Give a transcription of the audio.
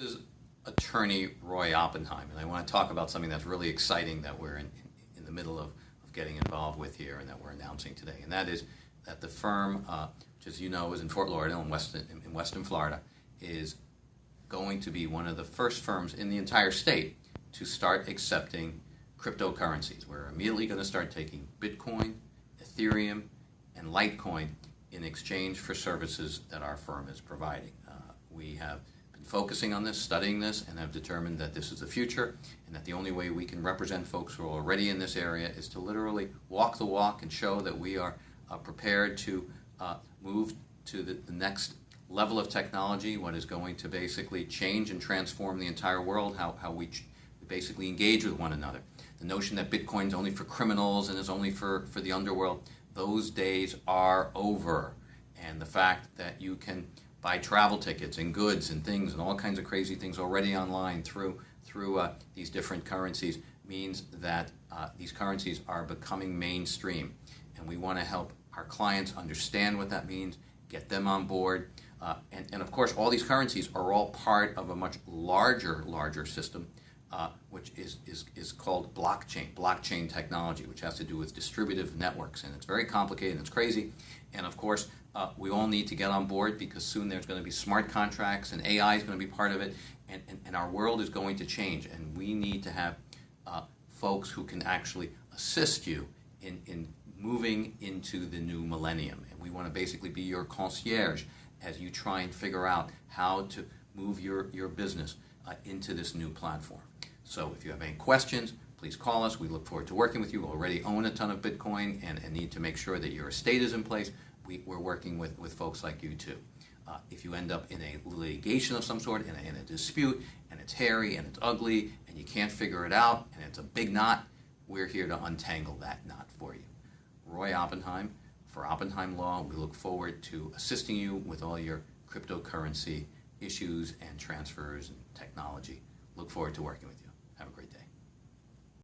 This is attorney Roy Oppenheim, and I want to talk about something that's really exciting that we're in, in the middle of, of getting involved with here and that we're announcing today. And that is that the firm, uh, which as you know is in Fort Lauderdale in Weston, in Weston Florida, is going to be one of the first firms in the entire state to start accepting cryptocurrencies. We're immediately going to start taking Bitcoin, Ethereum, and Litecoin in exchange for services that our firm is providing. Uh, we have been focusing on this, studying this, and have determined that this is the future and that the only way we can represent folks who are already in this area is to literally walk the walk and show that we are uh, prepared to uh, move to the, the next level of technology, what is going to basically change and transform the entire world, how, how we basically engage with one another. The notion that Bitcoin is only for criminals and is only for, for the underworld, those days are over. And the fact that you can buy travel tickets and goods and things and all kinds of crazy things already online through, through uh, these different currencies means that uh, these currencies are becoming mainstream. And we want to help our clients understand what that means, get them on board. Uh, and, and of course, all these currencies are all part of a much larger, larger system uh, which is, is, is called blockchain, blockchain technology, which has to do with distributive networks. And it's very complicated and it's crazy. And of course, uh, we all need to get on board because soon there's going to be smart contracts and AI is going to be part of it. And, and, and our world is going to change. And we need to have uh, folks who can actually assist you in, in moving into the new millennium. And we want to basically be your concierge as you try and figure out how to move your, your business uh, into this new platform. So if you have any questions, please call us. We look forward to working with you. We already own a ton of Bitcoin and, and need to make sure that your estate is in place. We, are working with, with folks like you too. Uh, if you end up in a litigation of some sort, in a, in a dispute, and it's hairy and it's ugly, and you can't figure it out, and it's a big knot, we're here to untangle that knot for you. Roy Oppenheim for Oppenheim Law. We look forward to assisting you with all your cryptocurrency issues and transfers and technology. Look forward to working with you. Have a great day.